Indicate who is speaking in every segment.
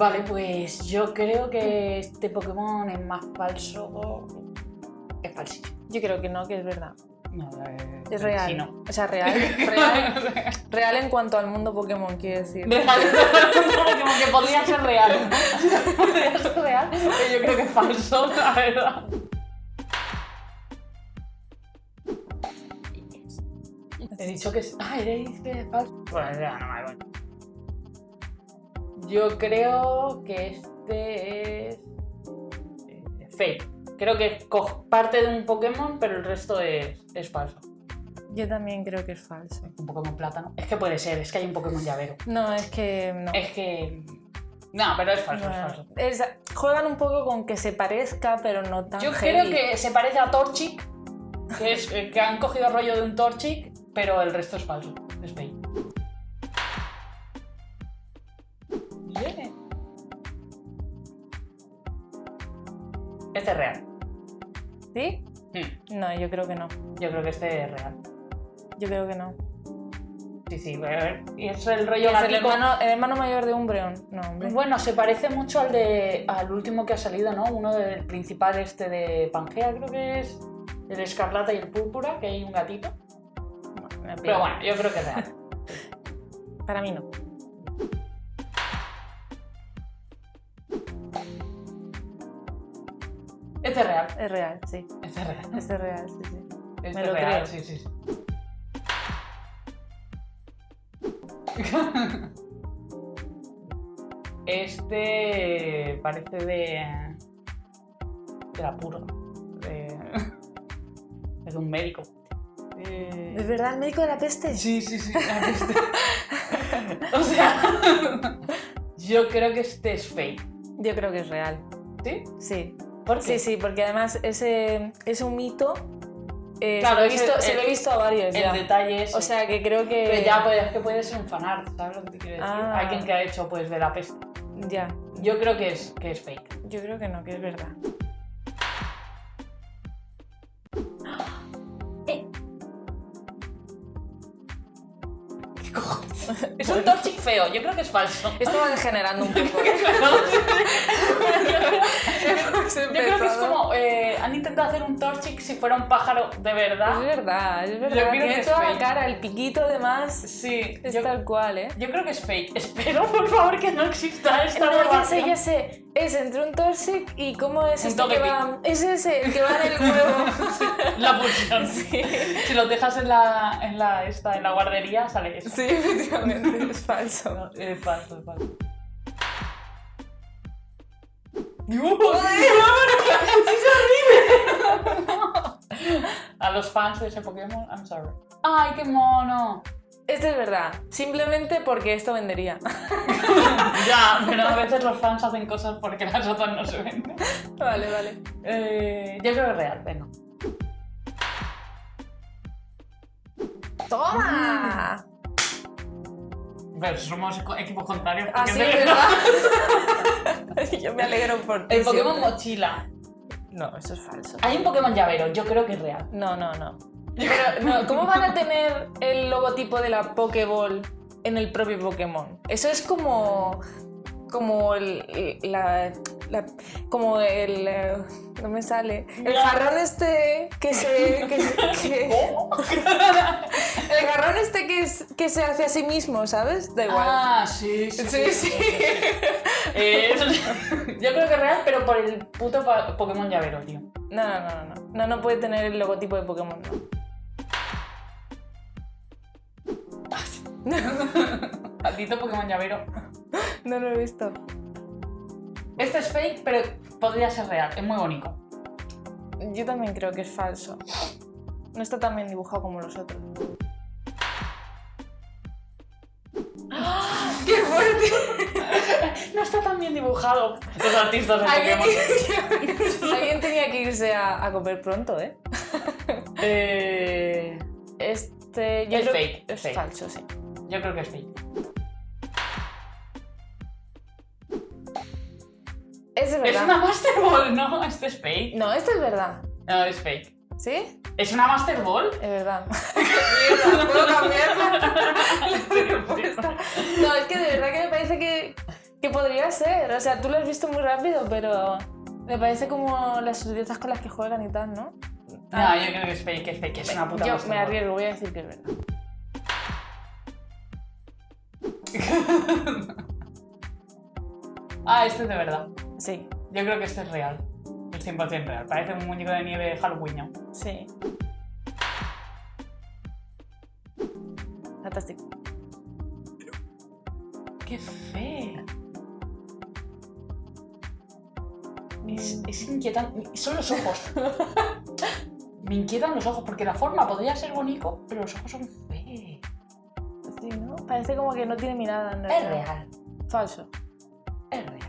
Speaker 1: Vale, pues yo creo que este Pokémon es más falso. Es falsísimo.
Speaker 2: Yo creo que no, que es verdad.
Speaker 1: No, eh,
Speaker 2: Es real.
Speaker 1: sí, no.
Speaker 2: O sea, real. Real, real en cuanto al mundo Pokémon, quiero decir.
Speaker 1: Real. Como que podría ser real. podría ser real, pero yo creo que es falso, la verdad. He dicho que es. Ah, he dicho que es falso. Pues ya, no me voy. Yo creo que este es. eh, fake. Creo que coge parte de un Pokémon, pero el resto es, es falso.
Speaker 2: Yo también creo que es falso.
Speaker 1: Un Pokémon plátano. Es que puede ser, es que hay un Pokémon llavero.
Speaker 2: No, es que no.
Speaker 1: Es que. No, pero es falso, es falso.
Speaker 2: es- juegan un poco con que se parezca, pero no tan
Speaker 1: Yo
Speaker 2: heavy.
Speaker 1: creo que se parece a Torchic, que, es, eh, que han cogido el rollo de un Torchic, pero el resto es falso. Es fake.
Speaker 2: No, yo creo que no.
Speaker 1: Yo creo que este es real.
Speaker 2: Yo creo que no.
Speaker 1: Sí, sí, a ver. Y es el
Speaker 2: ¿Y
Speaker 1: rollo
Speaker 2: es el
Speaker 1: gatico.
Speaker 2: hermano, el hermano mayor de Umbreon? No, hombre.
Speaker 1: Bueno, se parece mucho al de al último que ha salido, ¿no? Uno del principal este de Pangea, creo que es el escarlata y el púrpura, que hay un gatito.
Speaker 2: Me
Speaker 1: Pero bueno, yo creo que es real.
Speaker 2: Para mí no.
Speaker 1: Este es real.
Speaker 2: Es real, sí.
Speaker 1: Este es real.
Speaker 2: Este es real, sí, sí.
Speaker 1: Este
Speaker 2: Me
Speaker 1: es
Speaker 2: lo
Speaker 1: real,
Speaker 2: creo.
Speaker 1: sí, sí. sí. Este parece de. del apuro. De, es de un médico. Eh,
Speaker 2: ¿Es verdad el médico de la peste?
Speaker 1: Sí, sí, sí. la peste. o sea, yo creo que este es fake.
Speaker 2: Yo creo que es real.
Speaker 1: ¿Sí?
Speaker 2: Sí.
Speaker 1: ¿Por qué?
Speaker 2: Sí, sí, porque además ese es un mito. eh,
Speaker 1: Claro,
Speaker 2: se, visto, se
Speaker 1: el-
Speaker 2: lo he visto a varios
Speaker 1: El
Speaker 2: ya.
Speaker 1: detalle es.
Speaker 2: O sea que creo que.
Speaker 1: Pero ya pues, es que puede ser un fanart, ¿sabes lo que te quiero decir?
Speaker 2: Ah.
Speaker 1: Alguien que ha hecho pues de la peste.
Speaker 2: Ya.
Speaker 1: Yo creo que es, que es fake.
Speaker 2: Yo creo que no, que es verdad.
Speaker 1: Es un Torchic feo, yo creo que es falso.
Speaker 2: Esto va degenerando un poco.
Speaker 1: Yo creo que es como. eh, han intentado hacer un Torchic si fuera un pájaro de
Speaker 2: Es
Speaker 1: verdad.
Speaker 2: verdad, es
Speaker 1: Yo
Speaker 2: verdad.
Speaker 1: creo
Speaker 2: Tiene
Speaker 1: que es
Speaker 2: la cara, el piquito además.
Speaker 1: Sí,
Speaker 2: Es
Speaker 1: yo,
Speaker 2: tal cual, ¿eh?
Speaker 1: yo creo que es fake. Espero, por favor, que no exista esta
Speaker 2: No, ya sé, ya sé. Es entre un Torsic y cómo es este que va. Es ese, el que va en el huevo.
Speaker 1: La pulsión.
Speaker 2: Sí.
Speaker 1: Si lo dejas en la, en la, esta, en la guardería, sale eso.
Speaker 2: Sí, efectivamente, es falso.
Speaker 1: No, es falso, es falso. A los fans de ese Pokémon, I'm sorry. ¡Ay, qué mono!
Speaker 2: Este es verdad, simplemente porque esto vendería.
Speaker 1: Ya, pero a veces los fans hacen cosas porque las otras no se venden.
Speaker 2: Vale, vale.
Speaker 1: Eh, yo creo que es real, venga.
Speaker 2: ¡Toma!
Speaker 1: Pero somos equipos contrarios.
Speaker 2: Así
Speaker 1: de
Speaker 2: es
Speaker 1: verdad-
Speaker 2: verdad. Yo me alegro por ti.
Speaker 1: El Pokémon
Speaker 2: siempre.
Speaker 1: mochila.
Speaker 2: No, eso es falso.
Speaker 1: Hay un Pokémon llavero, yo creo que es real.
Speaker 2: No, no, no. Pero, no, ¿Cómo van a tener el logotipo de la Pokéball en el propio Pokémon? Eso es como. como el. la. la- como el. eh, no me sale. El
Speaker 1: Ya.
Speaker 2: jarrón este que se. que, el jarrón este que, es- que se hace a sí mismo, ¿sabes? Da igual.
Speaker 1: Ah, sí, sí.
Speaker 2: sí, sí.
Speaker 1: Eh, eso- yo creo que es real, pero por el puto Pokémon llavero, tío.
Speaker 2: No, no, no, no. No, no puede tener el logotipo de Pokémon, no.
Speaker 1: Maldito Pokémon llavero.
Speaker 2: No lo he visto.
Speaker 1: Este es fake, pero podría ser real. Es muy bonito.
Speaker 2: Yo también creo que es falso. No está tan bien dibujado como los otros. ¡Qué fuerte!
Speaker 1: No está tan bien dibujado. Los artistas de
Speaker 2: Alguien,
Speaker 1: Pokémon.
Speaker 2: Alguien tenía que irse a, a comer pronto, ¿eh?
Speaker 1: Eh,
Speaker 2: Este. Yo
Speaker 1: Es
Speaker 2: creo-
Speaker 1: fake,
Speaker 2: Es
Speaker 1: fake.
Speaker 2: falso, sí.
Speaker 1: Yo creo que es fake.
Speaker 2: Es verdad.
Speaker 1: una Master Ball, no, este es fake.
Speaker 2: No, esto es verdad.
Speaker 1: No, es fake.
Speaker 2: ¿Sí?
Speaker 1: ¿Es una Master Ball?
Speaker 2: Es verdad. ¿puedo cambiarla? No, es que de verdad que me parece que, Que podría ser. O sea, tú lo has visto muy rápido, pero me parece como las sutilezas con las que juegan y tal, ¿no?
Speaker 1: No, yo creo que es fake, es fake, es una puta
Speaker 2: Yo
Speaker 1: Master
Speaker 2: me
Speaker 1: Ball.
Speaker 2: arriesgo, voy a decir que es verdad.
Speaker 1: Ah, este es de verdad.
Speaker 2: Sí,
Speaker 1: Yo creo que este es real. Es 100% real. Parece un muñeco de nieve de Halloween.
Speaker 2: sí. Fantástico.
Speaker 1: ¡Qué feo! Es, es inquietante. Son los ojos. Me inquietan los ojos porque la forma podría ser bonito, pero los ojos son
Speaker 2: ¿no? Parece como que no tiene mirada. en
Speaker 1: Es real.
Speaker 2: Falso.
Speaker 1: Es real.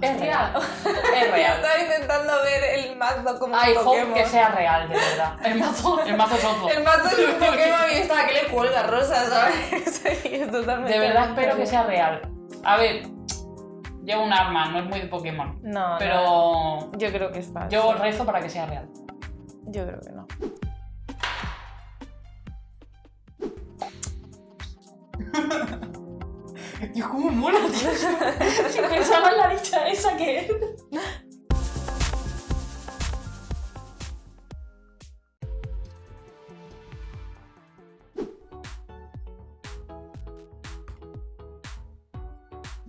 Speaker 1: Es real. Es
Speaker 2: Yo
Speaker 1: real.
Speaker 2: estaba intentando ver el mazo como
Speaker 1: Ay,
Speaker 2: un
Speaker 1: hope
Speaker 2: Pokémon.
Speaker 1: que sea real, de verdad. El mazo, el mazo es otro.
Speaker 2: El mazo es un Pokémon y estaba que le cuelga rosa, ¿sabes? Sí, es totalmente.
Speaker 1: De verdad espero que sea real. A ver, lleva un arma, no es muy de Pokémon.
Speaker 2: No, no.
Speaker 1: Pero
Speaker 2: Yo creo que es falso.
Speaker 1: yo rezo para que sea real.
Speaker 2: Yo creo que no.
Speaker 1: Dios, cómo mola, tío. Si pensaba en la dicha esa que es.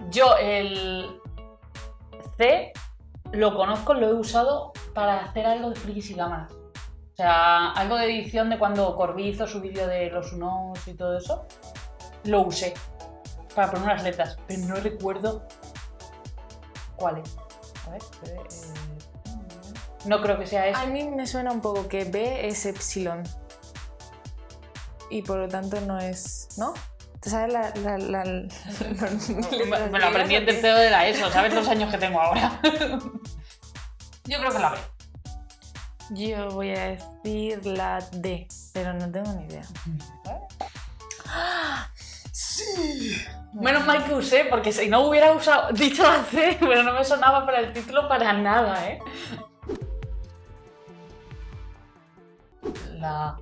Speaker 1: Yo el C lo conozco, lo he usado para hacer algo de frikis y cámaras. O sea, algo de edición de cuando Corby hizo su vídeo de los unos y todo eso. Lo usé para poner unas letras, pero no recuerdo cuáles. A ver, eh, no creo que sea eso.
Speaker 2: A mí me suena un poco que B es Epsilon. Y por lo tanto no es. ¿No? ¿Te sabes la. la, la,
Speaker 1: me, me lo aprendí en tercero de la ESO, ¿sabes los años que tengo ahora? Yo creo que la B.
Speaker 2: Yo voy a decir la D, pero no tengo ni idea.
Speaker 1: Menos mal que usé, porque si no hubiera usado, dicho la C, pero no me sonaba para el título para nada, ¿eh? La...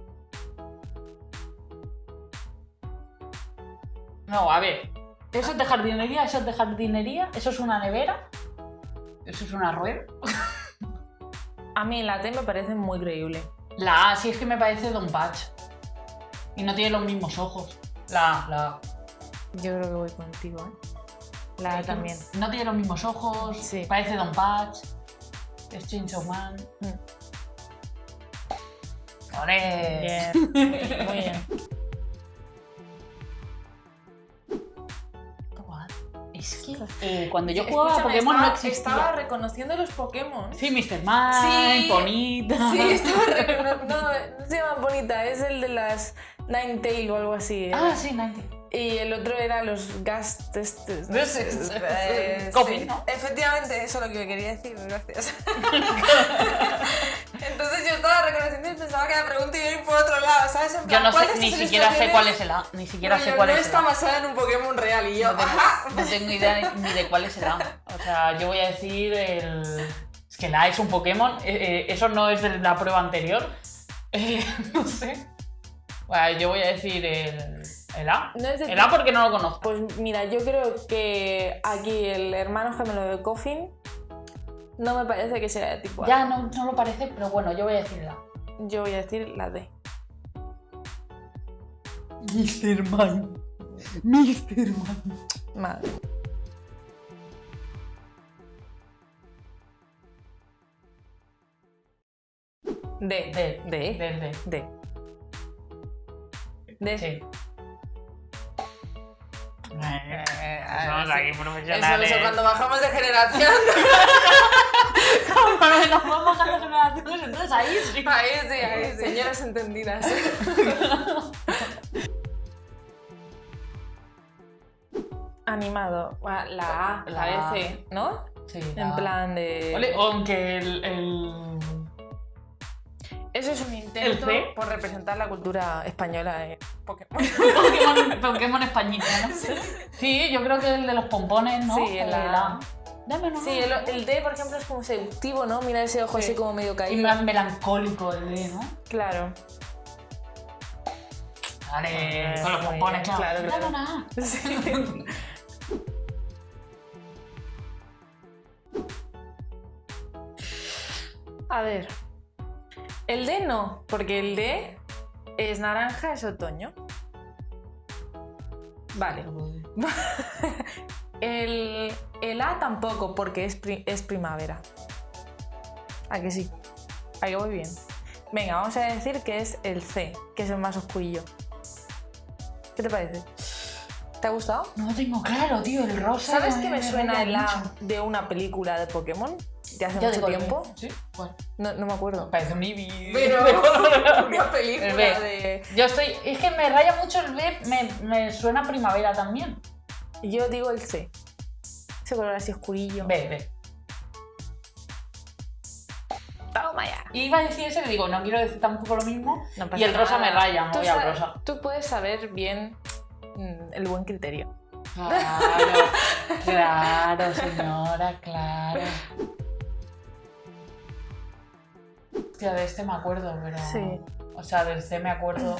Speaker 1: No, a ver. Eso es de jardinería, eso es de jardinería, eso es una nevera, eso es una rueda.
Speaker 2: A mí la D me parece muy creíble.
Speaker 1: La A sí es que me parece Don Patch. Y no tiene los mismos ojos. La A, la A.
Speaker 2: Yo creo que voy contigo, ¿eh? La A también.
Speaker 1: No tiene los mismos ojos,
Speaker 2: Sí.
Speaker 1: parece Don Patch, es Chainsaw Man.
Speaker 2: Mm.
Speaker 1: ¡Ole!
Speaker 2: Bien. Muy bien.
Speaker 1: Es que eh, cuando yo jugaba a Pokémon
Speaker 2: estaba,
Speaker 1: no existía.
Speaker 2: Estaba reconociendo los Pokémon.
Speaker 1: Sí, Mr. Man,
Speaker 2: Sí.
Speaker 1: Bonita.
Speaker 2: Sí, estaba reconociendo. No, no se llama bonita, es el de las Ninetale o algo así.
Speaker 1: Ah, sí, Ninety.
Speaker 2: Y el otro era los gas testes.
Speaker 1: No sé,
Speaker 2: Eh, sí.
Speaker 1: ¿no?
Speaker 2: Efectivamente, eso es lo que me quería decir, gracias. Yo y pensaba que la pregunta iba a ir por otro lado, ¿sabes? En
Speaker 1: Yo
Speaker 2: plan,
Speaker 1: no
Speaker 2: ¿cuál
Speaker 1: sé, ni siquiera sé cuál es el A. Ni siquiera sé cuál
Speaker 2: no
Speaker 1: es el
Speaker 2: está
Speaker 1: A.
Speaker 2: basada en un Pokémon real y yo,
Speaker 1: No tengo,
Speaker 2: ¡ajá!
Speaker 1: no tengo idea ni de cuál es el A. O sea, yo voy a decir el. Es que el A es un Pokémon. eh, eh, eso no es de la prueba anterior. Eh, no sé. Bueno, yo voy a decir el. El A.
Speaker 2: No es de-
Speaker 1: El A porque no lo conozco.
Speaker 2: Pues mira, yo creo que aquí el hermano gemelo de Coffin no me parece que sea de tipo A.
Speaker 1: Ya no, no lo parece, pero bueno, yo voy a decir el A.
Speaker 2: Yo voy a decir la D.
Speaker 1: Mr. Man. Mr. Man.
Speaker 2: Madre. D.
Speaker 1: D.
Speaker 2: D.
Speaker 1: D. D.
Speaker 2: D. D.
Speaker 1: Sí.
Speaker 2: Somos
Speaker 1: aquí
Speaker 2: Eso, eso, cuando bajamos de generación.
Speaker 1: Nos vamos bajando generaciones, entonces ahí sí.
Speaker 2: ahí sí, ahí sí. Señoras entendidas. Animado. La A,
Speaker 1: La
Speaker 2: parece, ¿no?
Speaker 1: Sí,
Speaker 2: En plan de.
Speaker 1: Vale, aunque el, el-
Speaker 2: Eso es un intento por representar la cultura española en Pokémon.
Speaker 1: Pokémon, Pokémon españita, ¿no? Sí, yo creo que el de los pompones, ¿no?
Speaker 2: Sí,
Speaker 1: el
Speaker 2: la-
Speaker 1: de la- Dame una
Speaker 2: Sí, el, el D, por ejemplo, es como seductivo, ¿no? Mira ese ojo
Speaker 1: Sí.
Speaker 2: así como medio
Speaker 1: Y
Speaker 2: caído.
Speaker 1: más melancólico el D, ¿no?
Speaker 2: Claro.
Speaker 1: Vale,
Speaker 2: Ah,
Speaker 1: con los pompones, claro.
Speaker 2: claro,
Speaker 1: Dame
Speaker 2: claro.
Speaker 1: una A.
Speaker 2: Sí. A ver. El D no, porque el D es naranja, es otoño. Vale. El, el A tampoco, porque es, pri- es primavera. ¿A que sí? ¿A que voy bien? Venga, vamos a decir que es el C, que es el más oscurillo. ¿Qué te parece? ¿Te ha gustado?
Speaker 1: No tengo claro, tío, el rosa.
Speaker 2: ¿Sabes que me suena el A de una película de Pokémon? De hace mucho tiempo.
Speaker 1: Sí, bueno.
Speaker 2: No, no me acuerdo.
Speaker 1: Parece un Eevee.
Speaker 2: Pero una
Speaker 1: El
Speaker 2: película
Speaker 1: B.
Speaker 2: de...
Speaker 1: Yo estoy. Es que me raya mucho el B, me, me suena primavera también.
Speaker 2: Yo digo el C. Ese color así oscurillo.
Speaker 1: B.
Speaker 2: Toma ya.
Speaker 1: Iba a decir ese, le digo, no quiero decir tampoco lo mismo.
Speaker 2: No
Speaker 1: y el rosa me raya, me voy al
Speaker 2: sa-
Speaker 1: rosa.
Speaker 2: Tú puedes saber bien mm, el buen criterio.
Speaker 1: Claro, claro, señora, claro. Hostia, de este me acuerdo, pero.
Speaker 2: Sí.
Speaker 1: O sea, del C me acuerdo.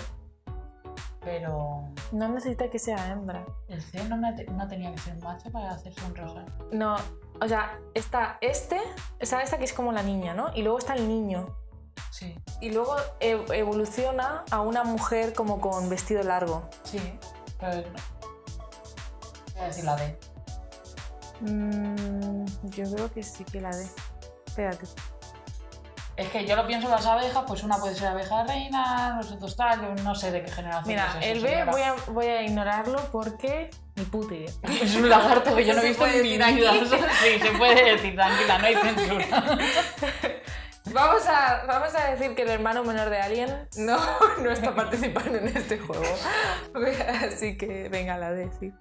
Speaker 1: Pero.
Speaker 2: No necesita que sea hembra.
Speaker 1: El C no, no tenía que ser macho para hacerse un rosa.
Speaker 2: No, o sea, está este, está esta que es como la niña, ¿no? Y luego está el niño.
Speaker 1: Sí,
Speaker 2: Y luego e- evoluciona a una mujer como con vestido largo.
Speaker 1: sí. Pero. Voy a decir la D.
Speaker 2: Mm, yo creo que sí que la de. Espérate.
Speaker 1: Es que yo lo pienso en las abejas, pues una puede ser abeja reina, los otros tal, yo no sé de qué generación
Speaker 2: Mira,
Speaker 1: es eso,
Speaker 2: el B
Speaker 1: señora.
Speaker 2: voy a, voy a ignorarlo porque ni puta idea.
Speaker 1: Es un lagarto que yo no he
Speaker 2: ¿Se
Speaker 1: visto en mi vida. Sí, se puede decir, tranquila, no hay censura.
Speaker 2: Vamos a, vamos a decir que el hermano menor de Alien no, no está participando en este juego. Así que venga, la D, sí.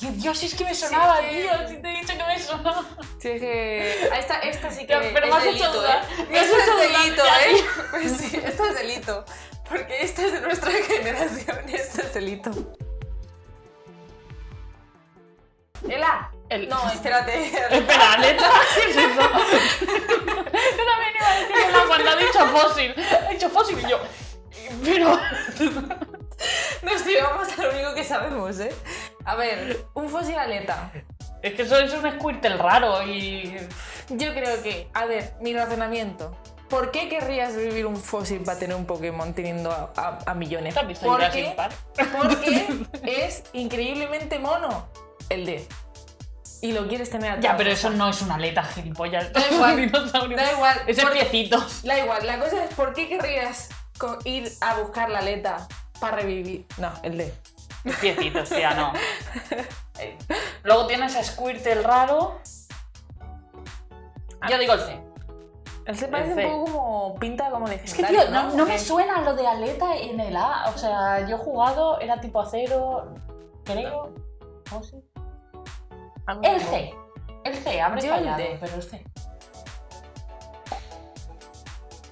Speaker 1: Dios, es que me sonaba,
Speaker 2: Sí,
Speaker 1: tío, si te he dicho que me sonaba.
Speaker 2: Sí, es que. Esta, esta sí que.
Speaker 1: Ya, pero
Speaker 2: es
Speaker 1: me has hecho
Speaker 2: delito,
Speaker 1: dudar,
Speaker 2: ¿eh?
Speaker 1: me has
Speaker 2: Esto
Speaker 1: hecho
Speaker 2: es delito, ¿eh? Pues sí, esto es delito. Porque esta es de nuestra generación, esto es delito. ¿El A?
Speaker 1: El-
Speaker 2: No, espérate.
Speaker 1: Espera, neta, ¿qué es eso? Yo también iba a decir el A cuando ha dicho fósil. Ha dicho fósil y yo. Pero.
Speaker 2: Nos llevamos a lo único que sabemos, ¿eh? A ver, un fósil aleta.
Speaker 1: Es que eso es un Squirtle raro y.
Speaker 2: Yo creo que, a ver, mi razonamiento. ¿Por qué querrías vivir un fósil para tener un Pokémon teniendo a, a- a millones?
Speaker 1: ¿Te has visto
Speaker 2: Porque- es increíblemente mono el D. Y lo quieres tener a
Speaker 1: Ya, pero eso no es una aleta, gilipollas.
Speaker 2: Da igual,
Speaker 1: Es.
Speaker 2: Da igual.
Speaker 1: Ese
Speaker 2: porque-
Speaker 1: piecitos.
Speaker 2: Da igual, la cosa es ¿por qué querrías ir a buscar la aleta para revivir? No, el D.
Speaker 1: Piecitos, tía, no. Eh, Luego tienes a Squirtle raro. Yo digo el C.
Speaker 2: El C parece un poco como pinta como
Speaker 1: Es que, tío, no, no me suena lo de aleta en el A. O sea, yo he jugado, era tipo acero, creo. ¿O sí? El C. El C, habré fallado, pero el C.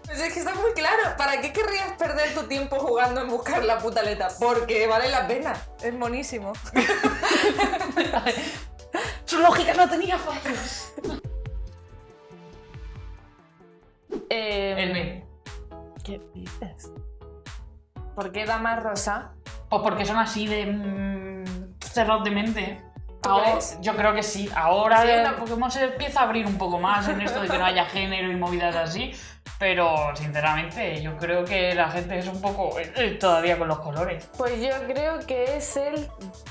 Speaker 2: Pues es que está muy claro. ¿Para qué querrías perder tu tiempo jugando en buscar la puta aleta? Porque vale la pena. Es monísimo.
Speaker 1: Su lógica no tenía fallos.
Speaker 2: Eh,
Speaker 1: El B.
Speaker 2: ¿Qué dices? ¿Por qué da más rosa?
Speaker 1: Pues porque son así de mm, cerrados de mente.
Speaker 2: ¿Tú
Speaker 1: Ahora- yo creo que sí. Ahora
Speaker 2: Sí,
Speaker 1: Pokémon se empieza a abrir un poco más en esto de que no haya género y movidas así. Pero sinceramente, yo creo que la gente es un poco eh, eh, todavía con los colores.
Speaker 2: Pues yo creo que es el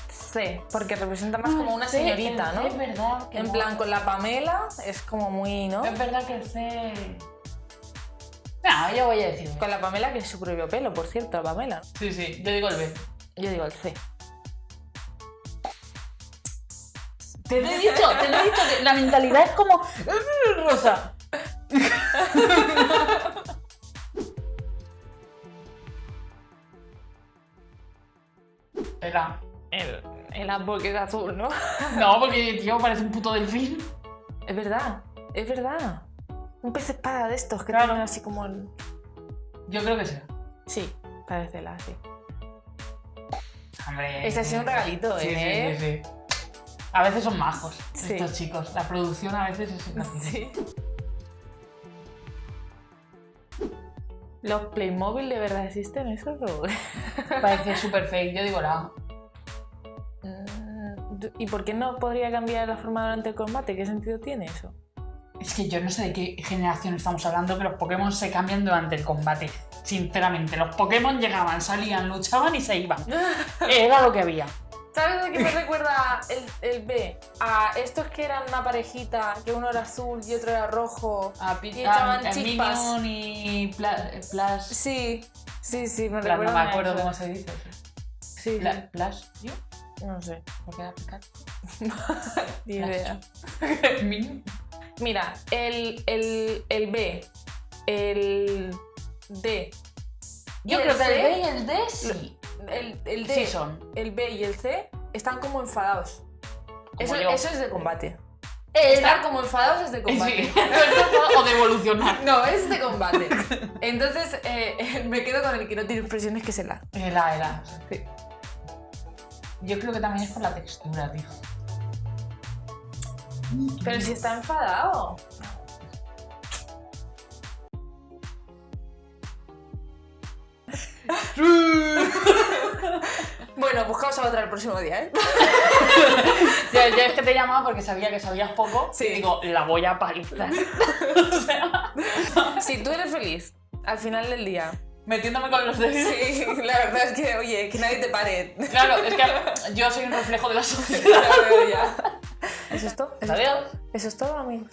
Speaker 2: C, porque representa más como una
Speaker 1: Ah, C,
Speaker 2: señorita,
Speaker 1: el
Speaker 2: ¿no?
Speaker 1: C Es verdad. que
Speaker 2: En
Speaker 1: no.
Speaker 2: plan, con la Pamela es como muy, ¿no?
Speaker 1: Es verdad que el C. No, yo voy a decir.
Speaker 2: Con la Pamela que es su propio pelo, por cierto, la Pamela.
Speaker 1: Sí, sí, yo digo el B.
Speaker 2: Yo digo el C.
Speaker 1: Te lo he dicho, te lo he dicho, que la mentalidad es como. "Mm, Rosa.
Speaker 2: El, el A porque es azul, ¿no?
Speaker 1: No, porque tío parece un puto delfín.
Speaker 2: Es verdad, es verdad. Un pez espada de estos que
Speaker 1: Claro.
Speaker 2: tienen así como el...
Speaker 1: Yo creo que sí.
Speaker 2: Sí, parece la sí.
Speaker 1: Hombre.
Speaker 2: Ese ha sido un regalito,
Speaker 1: Sí,
Speaker 2: ¿eh?
Speaker 1: sí, sí, sí. A veces son majos estos chicos. La producción a veces es.
Speaker 2: Sí. ¿Los Playmobil de verdad existen esos?
Speaker 1: Parece súper fake. Yo digo la.
Speaker 2: Mm, ¿Y por qué no podría cambiar la forma durante el combate? ¿Qué sentido tiene eso?
Speaker 1: Es que yo no sé de qué generación estamos hablando, que los Pokémon se cambian durante el combate. Sinceramente, los Pokémon llegaban, salían, luchaban y se iban. Era lo que había.
Speaker 2: ¿Sabes de qué me recuerda el, el B? A estos que eran una parejita, que uno era azul y otro era rojo.
Speaker 1: A
Speaker 2: Y echaban
Speaker 1: a
Speaker 2: chispas.
Speaker 1: Y Pla- Plus.
Speaker 2: Sí, sí, sí, me
Speaker 1: Pla- no
Speaker 2: recuerda
Speaker 1: me acuerdo
Speaker 2: a
Speaker 1: cómo se dice.
Speaker 2: Sí,
Speaker 1: Pla- Plus, ¿yo?
Speaker 2: no sé,
Speaker 1: ¿Por qué era picar?
Speaker 2: ni idea. Mira, el, el, el B, el D.
Speaker 1: Yo
Speaker 2: el
Speaker 1: creo que el B y el D sí.
Speaker 2: El, el D,
Speaker 1: Sí son.
Speaker 2: el B y el C están como enfadados. Eso, es de combate.
Speaker 1: Era-
Speaker 2: Estar como enfadados es de combate.
Speaker 1: Sí. o de evolucionar.
Speaker 2: No, es de combate. Entonces eh, me quedo con el que no tiene expresiones, que es el A.
Speaker 1: Era, era. Yo creo que también es por la textura, tío.
Speaker 2: Pero si está enfadado. Bueno, buscamos a otra el próximo día, ¿eh?
Speaker 1: Ya, es que te he llamado porque sabía que sabías poco.
Speaker 2: Sí.
Speaker 1: Y digo, la voy a palizar. o sea,
Speaker 2: Si tú eres feliz al final del día.
Speaker 1: metiéndome con los dedos.
Speaker 2: Sí, la verdad es que, oye, que nadie te pare.
Speaker 1: Claro, es que yo soy un reflejo de la sociedad.
Speaker 2: ¿Eso es todo? ¿Eso es
Speaker 1: Adiós.
Speaker 2: todo? Eso es todo, amigos.